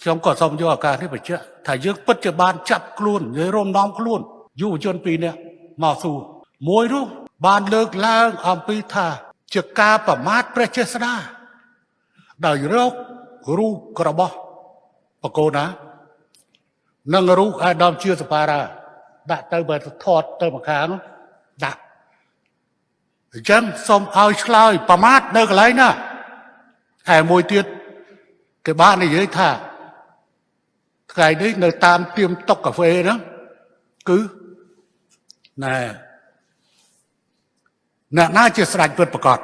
ខ្ញុំក៏សូមយកឱកាសនេះបញ្ជាក់ថាយើងពិតជាបានចាប់ខ្លួននិយាយរំដំខ្លួនយុវជនពីរនាក់មកសួរមួយនោះបានលើកឡើងអំពីថាជាការប្រមាថព្រះចេស្តាដោយរករូបរបស់បកូនណានិងរូបអាដាមជាសបារាដាក់ទៅបើថតទៅម្ខាងនោះដាក់អញ្ចឹងសូមឲ្យឆ្លើយប្រមាថនៅកន្លែងណាហើយមួយទៀតគេបាននិយាយថា ថ្ងៃនេះនៅតាមទៀមតុកកាហ្វេហ្នឹងគឺណែអ្នកណាជាស្ដេចពិតប្រកប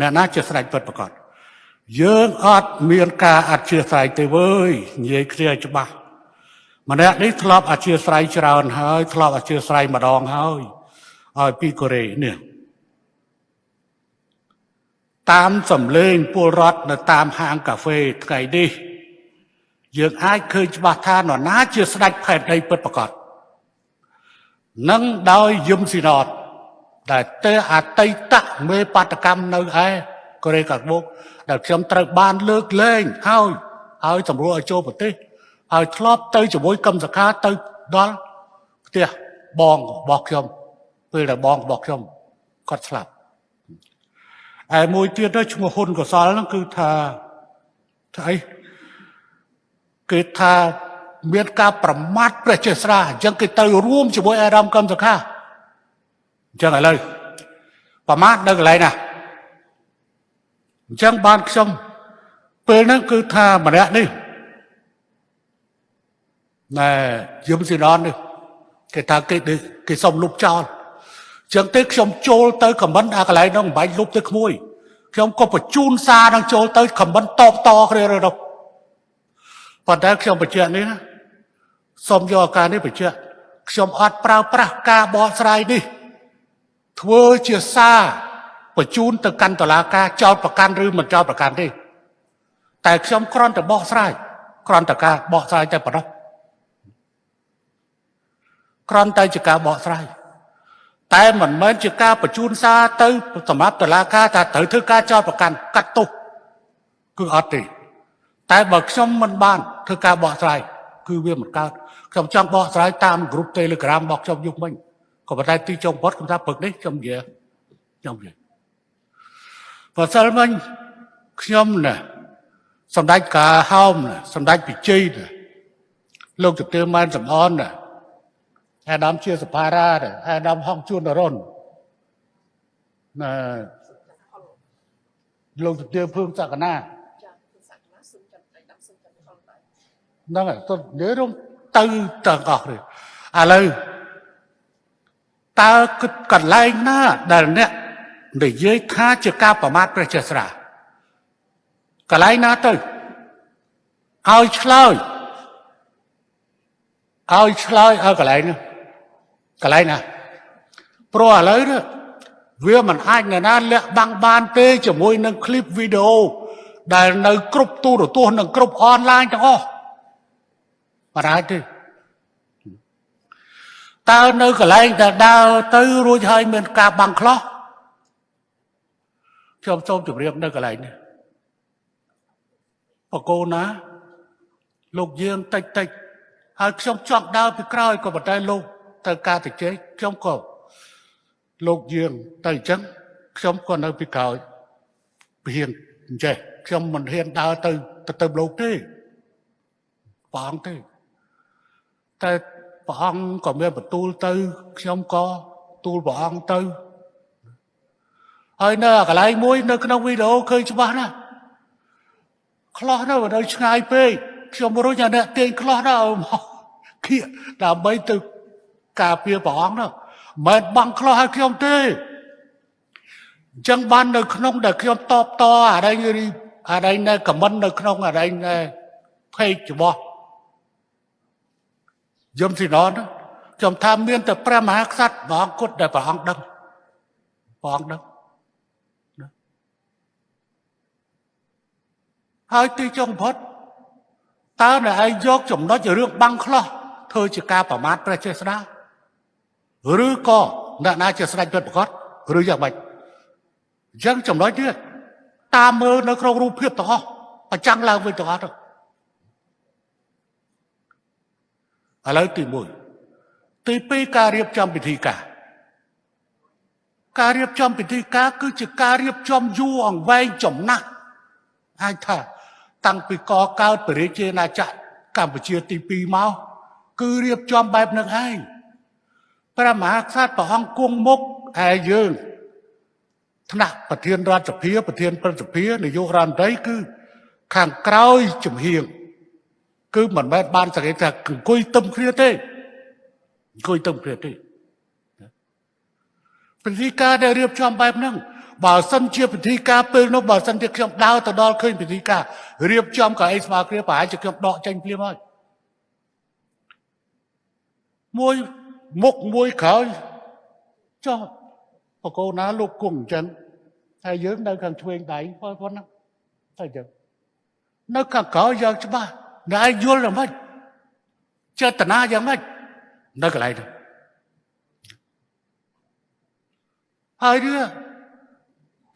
អ្នកណាជាស្ដេចពិតប្រកបយើងអត់មានការអធិស្ឋានទេវើយនិយាយគ្នាច្បាស់ម្នាក់នេះធ្លាប់អធិស្ឋានច្រើនហើយធ្លាប់អធិស្ឋានម្ដងហើយឲ្យពីកូរ៉េនេះតាមសំឡេងពលរដ្ឋនៅតាមហាងកាហ្វេថ្ងៃនេះ យើងអាចឃើញច្បាស់ថានរណាជាស្ដេចផែនដីពិតប្រាកដនឹងដោយយឹមស៊ីណតដែលទេអតីតមេបដកម្មនៅឯកូរ៉េខាងមុខដែលខ្ញុំត្រូវបានលើកលែងហើយហើយសម្រួលឲ្យចូលប្រទេសហើយធ្លាប់ទៅជាមួយកម្មសខាទៅដល់ផ្ទះបងរបស់ខ្ញុំពេលដែលបងរបស់ខ្ញុំគាត់ស្លាប់ហើយមួយទៀតទៅឈ្មោះហ៊ុនកសលហ្នឹងគឺថាថាអី គេថាមានការប្រមាថព្រះចេស្តាអញ្ចឹងគេទៅរួមជាមួយអារម្មណ៍កម្មសខាអញ្ចឹងឥឡូវប្រមាថនៅកន្លែងណាអញ្ចឹងបានខ្ញុំពេលហ្នឹងគឺថាម្នាក់នេះណែយឹមស៊ីណននេះគេថាគេគេសុំលុបចោលចឹងទេខ្ញុំចូលទៅខមមិនអាកន្លែងនោះមិនបាច់លុបទៅក្មួយខ្ញុំក៏បញ្ជូនសារនឹងចូលទៅខមមិនតបតគ្នាទៅនោះ ប៉ុន្តែខ្ញុំបញ្ជាក់នេះណាសូមយកឱកាសនេះបញ្ជាក់ខ្ញុំអត់ប្រើប្រាស់ការបកស្រាយនេះ ធ្វើជាសារបញ្ជូនទៅកាន់តុលាការចោតប្រកាន់ឬមិនចោតប្រកាន់ទេតែខ្ញុំគ្រាន់តែបកស្រាយគ្រាន់តែការបកស្រាយតែប៉ុណ្ណោះគ្រាន់តែជាការបកស្រាយតែមិនមែនជាការបញ្ជូនសារទៅសម្រាប់តុលាការថាត្រូវធ្វើការចោទប្រកាន់កាត់ទោសគឺអត់ទេ តែបើខ្ញុំមិនបានធ្វើការបកស្រាយគឺវាមិនកើតខ្ញុំចង់បកស្រាយតាមក្រុម Telegram របស់ខ្ញុំយុគមិញក៏ប៉ុន្តែទីចុងផុតខ្ញុំថាព្រឹកនេះខ្ញុំនិយាយខ្ញុំនិយាយបើសិនមិញខ្ញុំណាសម្ដេចកាហោមណាសម្ដេចពិជ័យណាលោកទទាម៉ែនសំអនណាអាដាមជាសភារាអាដាមហងជួននរុនណាលោកទទាភឿងសក្កណា ហ្នឹងហើយទៅនិយាយរំទៅទាំងអស់នេះឥឡូវតើគិតកន្លែងណាដែលអ្នកនិយាយថាជាការប្រមាថព្រះចេស្តាកន្លែងណាទៅឲ្យឆ្លើយឲ្យឆ្លើយឲ្យកន្លែងនោះកន្លែងណាព្រោះឥឡូវនេះវាមិនអាចនរណាលាក់បាំងបានទេជាមួយនឹងคลิปវីដេអូដែលនៅគ្រប់ទូរទស្សន៍និងគ្រប់អនឡាញទាំងអស់ មិនអាចទេតើនៅកន្លែងដែលដើរទៅរួចហើយមានការបាំងខ្លះខ្ញុំសូមជម្រាបនៅកន្លែងនេះបកូនណាលោកយើងតិចតិចហើយខ្ញុំចង់ដើរពីក្រោយក៏ប៉ុន្តែលោកទៅការតិចខ្ញុំក៏លោកយើងទៅអញ្ចឹងខ្ញុំក៏នៅពីក្រោយពហៀងអញ្ចេះខ្ញុំមិនហ៊ានដើរទៅទៅទៅលោកទេព្រះអង្គទេ តែព្រះអង្គក៏មានបន្ទូលទៅខ្ញុំក៏ទូលព្រះអង្គទៅហើយនៅកន្លែងមួយនៅក្នុងវីដេអូឃើញច្បាស់ណាស់ខ្លះនៅនៅឆ្ងាយពេកខ្ញុំរុញអាអ្នកទាញខ្លះណាឲ្យមកគៀកដើម្បីទៅការពារព្រះអង្គនោះមិនបាំងខ្លះឲ្យខ្ញុំទេអញ្ចឹងបាននៅក្នុងដែលខ្ញុំតបតអារ៉ៃអារ៉ៃនៅខមមិននៅក្នុងអារ៉ៃនៅភេករបស់ យមស៊ីណនខ្ញុំថាមានតែព្រះមហាក្សត្រព្រះអង្គគត់ដែលព្រះអង្គដឹងព្រះអង្គដឹងហើយទីចុងផុតតើអ្នកឯងយកចំណុចរឿងបាំងខ្លះធ្វើជាការប្រមាថព្រះចេស្តាឬក៏អ្នកណាជាស្ដេចពិតប្រកបឬយ៉ាងម៉េចអញ្ចឹងចំណុចនេះតាមមើលនៅក្នុងរូបភាពទាំងអស់ប្រចាំងឡើងវិញទាំងអស់ទៅ ឥឡូវទី1ទី2ការរៀបចំពិធីការការរៀបចំពិធីការគឺជាការរៀបចំយូរអង្វែងចំណាស់អាចថាតាំងពីកកើតព្រះរាជាណាចក្រកម្ពុជាទី2មកគឺរៀបចំបែបនឹងឯងព្រះមហាក្សត្រព្រះអង្គគង់មុខឯយើងថ្នាក់ប្រធានរដ្ឋសភាប្រធានព្រឹទ្ធសភានាយករដ្ឋមន្ត្រីគឺខាងក្រោយជំហៀង គឺមិនមែនបានសង្កេតថាអង្គុយទឹមគ្នាទេអង្គុយទឹមគ្នាទេពិធីការដែលរៀបចំបែបហ្នឹងបើសិនជាពិធីការពេលនោះបើសិនជាខ្ញុំដើរទៅដល់ឃើញពិធីការរៀបចំកៅអីស្មើគ្នាប្រហែលជាខ្ញុំដកចេញភ្លាមហើយមួយមុខមួយក្រោយចុះបកោណាលោកគង់អញ្ចឹងហើយយើងនៅខាងឆ្វេងដៃប៉ុណ្ណាតែអញ្ចឹងនៅខាងក្រោយយ៉ាងច្បាស់ តែយល់យ៉ាងម៉េចចេតនាយ៉ាងម៉េចនៅកន្លែងនោះហើយរឿង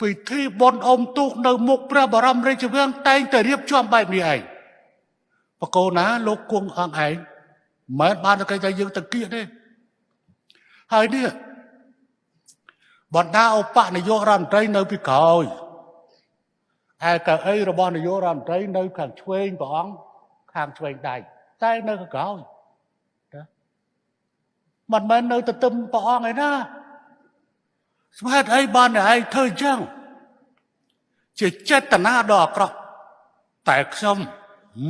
ពិធីបុណ្យអុំទូកនៅមុខព្រះបរមរាជវាំងតែងតែរៀបចំបែបនេះឯងបកោណាលោកគង់អង្គឯងមិនបានតែតែយើងតគៀកទេហើយនេះបណ្ដាឧបនាយករដ្ឋមន្ត្រីនៅពីក្រោយហើយកៅអីរបស់នាយករដ្ឋមន្ត្រីនៅខាងឆ្វេងព្រះអង្គ ខាងឆ្វេងដៃតែនៅខាងក្រោយណាមិនមែននៅទៅទឹមព្រះអង្គឯណាស្មែតអីបានតែឯងធ្វើអញ្ចឹងជាចេតនាដ៏អាក្រក់តែខ្ញុំ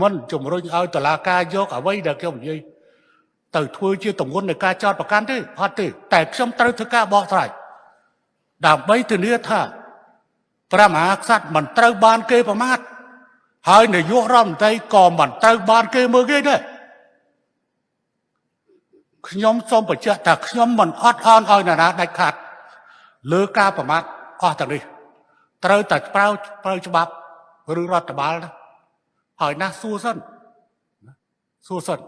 មិនជំរុញឲ្យតឡាការយកអ្វីដែលខ្ញុំនិយាយទៅធ្វើជាទម្ងន់នៃការចោតប្រកាន់ទេអត់ទេតែខ្ញុំត្រូវធ្វើការបកស្រាយដើម្បីធានាថាព្រះមហាក្សត្រមិនត្រូវបានគេប្រមាថ ហើយនាយករដ្ឋមន្ត្រីក៏មិនត្រូវបានគេមើលគេដែរខ្ញុំសូមបញ្ជាក់ថាខ្ញុំមិនអត់អន់ឲ្យនរណាដាច់ខាត់លើការប្រមាថអស់ទាំងនេះត្រូវតែប្រៅប្រៅច្បាប់ឬរដ្ឋបាលណាហើយណាសួរសិនសួរសិន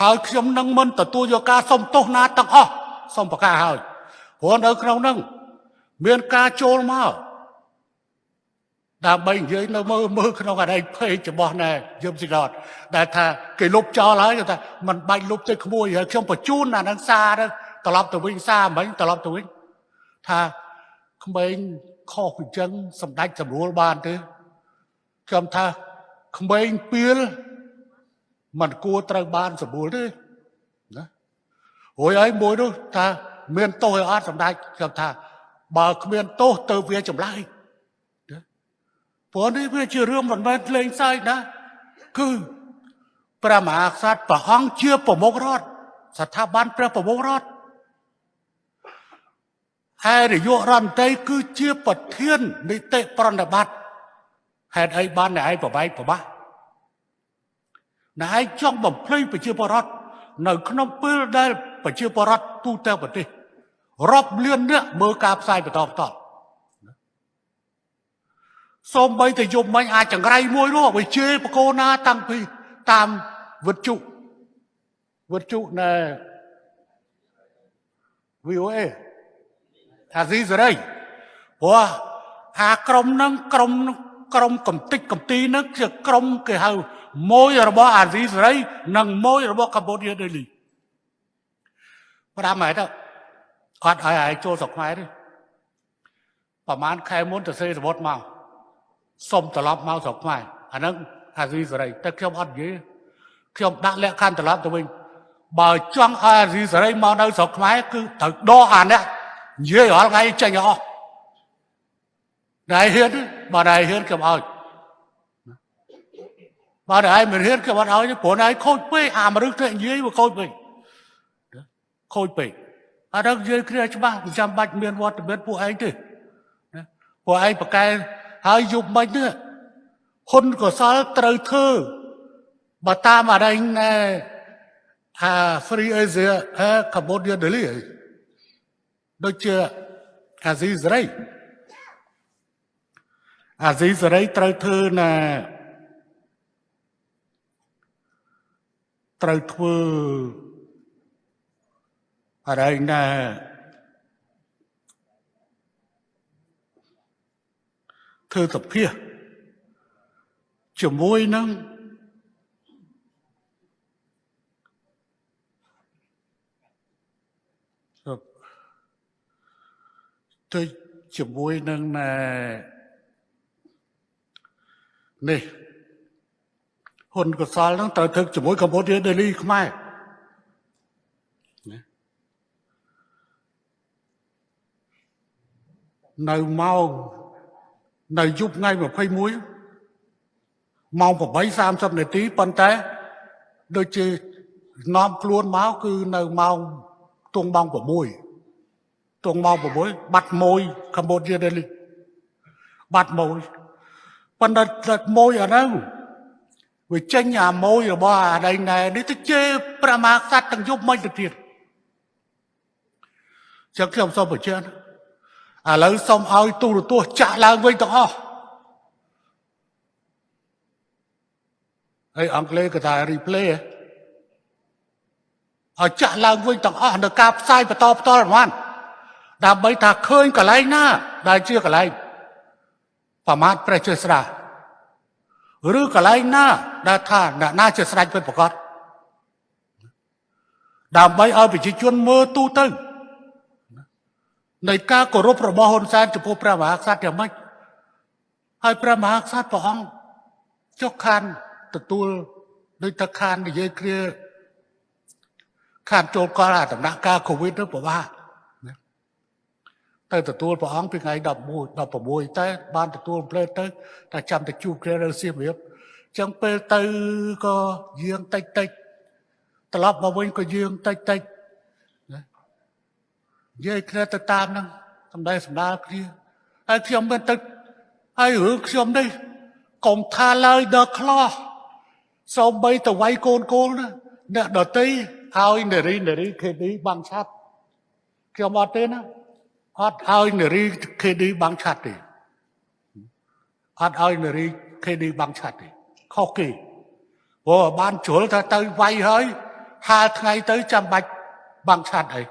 ហើយខ្ញុំនឹងមិនទទួលយកការសុំទោសណាទាំងអស់សូមប្រកាសហើយព្រោះនៅក្នុងនឹងមានការចូលមក ដើម្បីនិយាយនៅមើលមើលក្នុងអរិយភេទរបស់ណែយមស៊ីឡតដែលថាគេលុបចោលហើយគេថាมันបាច់លុបទៅក្មួយហើយខ្ញុំបញ្ជូនអានឹងសារទៅត្រឡប់ទៅវិញសារមិញត្រឡប់ទៅវិញថាក្មេងខុសពីចឹងសម្ដេចសម្រួលបានទេខ្ញុំថាក្មេងពៀលมันគួរត្រូវបានសម្រួលទេណារួយហើយមួយនោះថាមានទោសឲ្យអត់សម្ដេចខ្ញុំថាបើគ្មានទោសទៅវាចម្លើយ ព្រោះនេះវាជារឿងមិនមែនលេងសើចណាគឺព្រះមហាក្សត្រព្រះអង្គជាប្រមុខរដ្ឋស្ថាប័នព្រះប្រមុខរដ្ឋហើយនាយករដ្ឋមន្ត្រីគឺជាប្រធាននីតិប្រណិប័តហេតុអីបានអ្នកឯងប្របែកប្របាក់អ្នកឯងចង់បំភ្លៃប្រជាពលរដ្ឋនៅក្នុងពេលដែលប្រជាពលរដ្ឋទូទាំងប្រទេសរាប់លាននាក់មើលការផ្សាយបន្តបន្ត សូម្បីតែយប់មិញអាចចង្រៃមួយនោះវាជេរបកោណាតាំងពីតាមវិទ្យុវិទ្យុណែ VOA អាស៊ីសេរីព្រោះអាក្រុមហ្នឹងក្រុមក្រុមកំតិចកំទីហ្នឹងជាក្រុមគេហៅមួយរបស់អាស៊ីសេរី និងមួយរបស់កម្ពុជាដេលីប្រាំហើយទៅអត់ឲ្យឲ្យចូលស្រុកខ្មែរទេប្រហែលខែមុនទៅសេរបត់មក សុំត្រឡប់មកស្រុកខ្មែរអាហ្នឹងអាស៊ីសេរីតែខ្ញុំអត់និយាយខ្ញុំដាក់លក្ខខណ្ឌត្រឡប់ទៅវិញបើចង់ឲ្យអាស៊ីសេរីមកនៅស្រុកខ្មែរគឺត្រូវដកអានេះនិយាយរាល់ថ្ងៃចេញអស់ដែរហ៊ានបើដែរហ៊ានខ្ញុំឲ្យបើដែរមិនហ៊ានខ្ញុំអត់ឲ្យព្រោះដែរខូចពេកអាមនុស្សទៅនិយាយវាខូចពេកខូចពេកអត់ដឹងនិយាយគ្នាច្បាស់មិនចាំបាច់មានវត្តមានពួកឯងទេពួកឯងប្រកែ ហើយយប់មិននេះហ៊ុនកសលត្រូវធ្វើបើតាមអរិញណែអា Free Asia អឺ Cambodia Delhi ដូចជាអាស៊ីសេរីអាស៊ីសេរីត្រូវធ្វើណាត្រូវធ្វើអរិញណា ធ្វើសុភាជាមួយនឹងទៅជាមួយនឹងណែនេះហ៊ុនកសលនឹងត្រូវធ្វើជាមួយកម្ពុជាដេលីខ្មែរណានៅម៉ោង នៅយប់ថ្ងៃ21ម៉ោង8:30នាទីប៉ុន្តែដូចជានាំខ្លួនមកគឺនៅម៉ោងទងម៉ោង6ទងម៉ោង6បាត់មួយកម្ពុជានេះបាត់មួយប៉ុន្តែទឹកមួយអាហ្នឹងវាចេញអាមួយរបស់អាដៃណែនេះទៅជេរព្រះមហាក្សត្រទាំងយប់មិនទៅទៀតចឹងខ្ញុំសូមបញ្ជាក់ ឥឡូវសូមឲ្យទូរទស្សន៍ចាក់ឡើងវិញទាំងអស់ហើយអង់គ្លេសគេថា replay ឲ្យចាក់ឡើងវិញទាំងអស់នៅការផ្សាយបន្តផ្ទាល់ហ្នឹងដើម្បីថាឃើញកន្លែងណា ដែលជាកន្លែងប្រមាថព្រះជាស្រាឬកន្លែងណា ដែលថាអ្នកណាជាស្ដេចពិតប្រកបដើម្បីឲ្យប្រជាជនមើលទូទៅ នៃការគោរពរបស់ហ៊ុនសែនចំពោះព្រះមហាក្សត្រយ៉ាងម៉េចហើយព្រះមហាក្សត្រព្រះអង្គចុះខានទទួលដោយតខាននិយាយគ្នាខានចូលកលអាដំណាក់កាលកូវីដទៅពិបាកទៅទទួលព្រះអង្គពីថ្ងៃ11 16តែបានទទួលផ្លេតទៅតែចាំតែជួបគ្នានៅសៀមរាបចឹងពេលទៅក៏យាងតិចតិចត្រឡប់មកវិញក៏យាងតិចតិចណា និយាយគ្នាទៅតាមហ្នឹងសំដែងសម្ដាលគ្នាហើយខ្ញុំមិនទៅហើយរឿងខ្ញុំនេះកុំថាឡើយដល់ខ្លោះសូម្បីទៅវាយកូនកូនណាអ្នកដតីឲ្យនារីនារីខេឌីបាំងឆាត់ខ្ញុំអត់ទេណាអត់ឲ្យនារីខេឌីបាំងឆាត់ទេអត់ឲ្យនារីខេឌីបាំងឆាត់ទេខុសគេព្រោះបានជ្រុលថាទៅវាយហើយហាលថ្ងៃទៅចាំបាច់បាំងឆាត់អី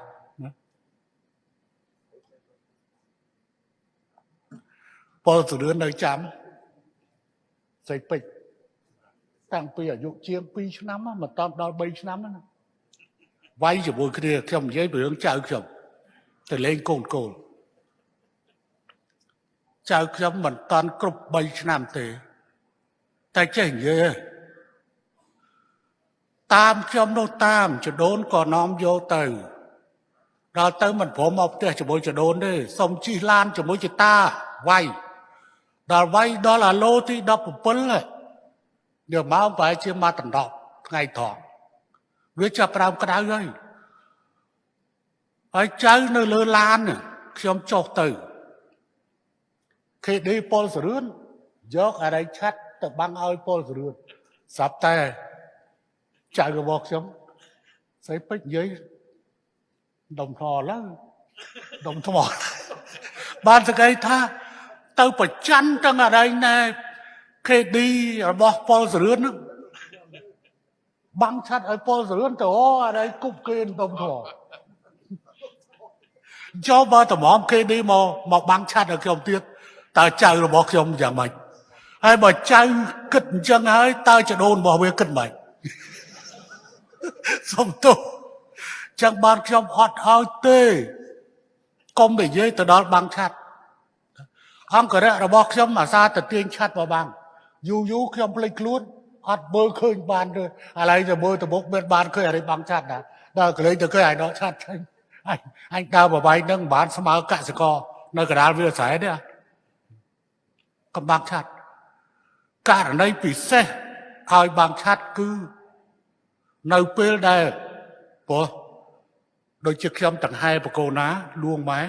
ពលសរឿននៅចាំស្រីពេជ្រតាំងពីអាយុជាង2ឆ្នាំមកតដល់3ឆ្នាំណាវាយជាមួយគ្នាខ្ញុំនិយាយពីរឿងចៅខ្ញុំទៅលេងកូនកូនចៅខ្ញុំមិនតាន់គ្រប់3ឆ្នាំទេ តែចេះនិយាយតាមខ្ញុំនោះតាមចដូនក៏នាំយកទៅដល់ទៅមិនព្រមមកផ្ទះជាមួយចដូនទេសុំជិះឡានជាមួយចតាវាយ ដល់វាយដល់អាឡូទី17យកមកប្រហែលជាមកដណ្ដប់ថ្ងៃត្រង់វាចាប់ប្រើក្តៅហើយហើយចៅនៅលើឡានខ្ញុំចុះទៅខេឌីប៉ុលសរឿនយកអរិយឆាត់ទៅបាំងឲ្យប៉ុលសរឿនស្រាប់តែចៅរបស់ខ្ញុំស្រីពេជ្រនិយាយដុំថ្មឡើងដុំថ្មបានសកៃថា ទៅប្រច័នទាំងអរិយណែ KD របស់ប៉ុលសរឿនហ្នឹងបាំងឆាត់ឲ្យប៉ុលសរឿនទៅអូអរិយគប់គេដុំថ្មចូលបើតម្រាំ KD មកមកបាំងឆាត់ឲ្យខ្ញុំទៀតតើចៅរបស់ខ្ញុំយ៉ាងម៉េចហើយបើចៅគិតអញ្ចឹងហើយតើចដូនរបស់វាគិតម៉េចសុំទោសចឹងបានខ្ញុំអត់ឲ្យទេកុំនិយាយទៅដល់បាំងឆាត់ អង្គរៈរបស់ខ្ញុំអាសាទៅទាញឆាត់មកបាំងយូរយូរខ្ញុំភ្លេចខ្លួនអត់មើលឃើញបានទេឥឡូវទៅមើលទៅមុខមានបានឃើញអរិបាំងឆាត់ណាដល់កលេងទៅឃើញឲ្យដកឆាត់ចេញអញអញដើរបបាយនឹងមិនបានស្មើកសិករនៅកណ្ដាលវាលស្រែទេកំបាំងឆាត់ករណីពិសេសឲ្យបាំងឆាត់គឺនៅពេលដែលព្រោះដូចជាខ្ញុំតង្ហែបកូណាលួងម៉ែ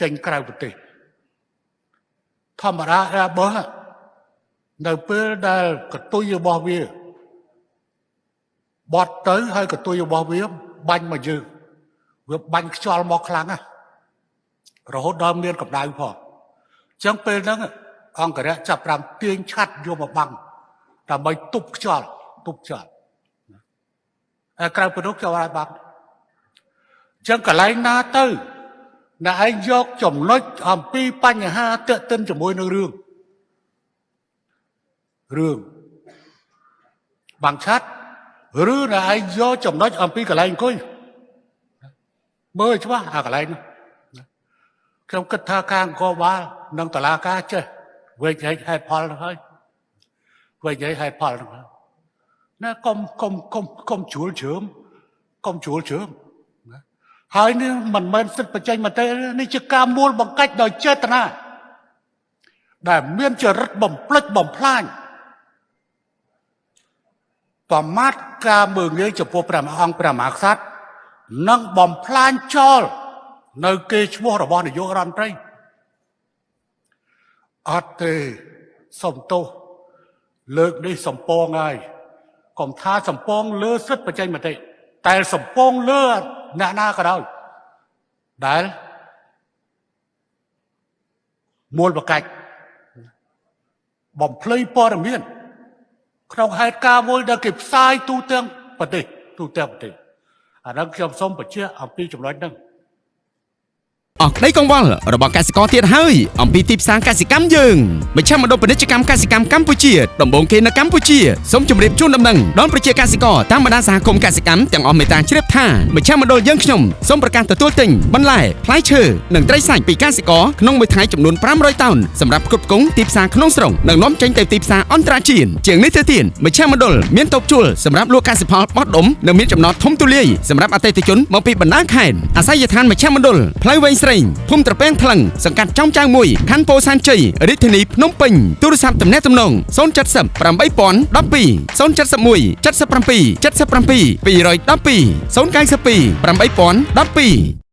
ចេញក្រៅប្រទេស ធម្មតាអែបោះនៅពេលដែលកតុយរបស់វាបត់ទៅហើយកតុយរបស់វាបាញ់មកយើងវាបាញ់ខ្យល់មកខ្លាំងណាស់រហូតដល់មានកម្ដៅផងអញ្ចឹងពេលហ្នឹងអង្គរៈចាប់ប្រាំទាញឆាត់យកមកបាំងដើម្បីទប់ខ្យល់ទប់ខ្យល់ហើយក្រៅពីនោះខ្យល់ឲ្យបាំងអញ្ចឹងកន្លែងណាទៅ អ្នកឯងយកចំណុចអំពីបញ្ហាតេតិនជាមួយនឹងរឿងរឿងបាំងឆាត់ឬអ្នកឯងយកចំណុចអំពីកន្លែងអង្គុយមើលច្បាស់អាកន្លែងនោះខ្ញុំគិតថាខាងនគរបាលនិងតុលាការចេះវិនិច្ឆ័យហេតុផលហ្នឹងហើយវិនិច្ឆ័យហេតុផលហ្នឹងហើយណាកុំកុំកុំកុំជួលជ្រើមកុំជួលជ្រើមណា ហើយនេះមិនមែនសិទ្ធិបច្ចេកមតិទេនេះជាការមូលបង្កាច់ដោយចេតនាដែលមានចរិតបំផ្លិចបំផ្លាញប្រមាថការមើងងាយចំពោះព្រះមហាអង្គព្រះមហាក្សត្រនិងបំផ្លាញចោលនៅគេឈ្មោះរបស់នាយករដ្ឋមន្ត្រីអត់ទេសុំទោសលើកនេះសំពងហើយកុំថាសំពងលើសិទ្ធិបច្ចេកមតិតែសំពងលើ អ្នកណាក៏ដោយដែលមូលបកាច់បំភ្លៃព័ត៌មានក្នុងហេតុការណ៍មួយដែលគេផ្សាយទូទាំងប្រទេសទូទាំងប្រទេសអាហ្នឹងខ្ញុំសូមបញ្ជាក់អំពីចំណុចហ្នឹង អស់ក្តីកង្វល់របស់កសិករទៀតហើយអំពីទីផ្សារកសិកម្មយើងមជ្ឈមណ្ឌលពាណិជ្ជកម្មកសិកម្មកម្ពុជាដំបូងគេនៅកម្ពុជាសូមជម្រាបជូនដំណឹងដល់ប្រជាកសិករតាមបណ្ដាសហគមន៍កសិកម្មទាំងអស់មេត្តាជ្រាបថាមជ្ឈមណ្ឌលយើងខ្ញុំសូមប្រកាសទទួលទិញបន្លែផ្លែឈើនិងត្រីសាច់ពីកសិករក្នុងមួយថ្ងៃចំនួន500តោនសម្រាប់ផ្គត់ផ្គង់ទីផ្សារក្នុងស្រុកនិងនាំចេញទៅទីផ្សារអន្តរជាតិជាងនេះទៅទៀតមជ្ឈមណ្ឌលមានតូបជួលសម្រាប់លក់កសិផលបោះដុំនិងមានចំណតធំទូលាយសម្រាប់អតិថិជនមកពីបណ្ដាខេត្តអាស័យដ្ឋានមជ្ឈមណ្ឌលផ្លូវវែងស្រេងភូមិត្រពាំងថ្លឹងសង្កាត់ចំចៅមួយខណ្ឌពោធិ៍សែនជ័យរាជធានីភ្នំពេញទូរស័ព្ទទំនាក់ទំនង070 8012 071 77 77 212 092 8012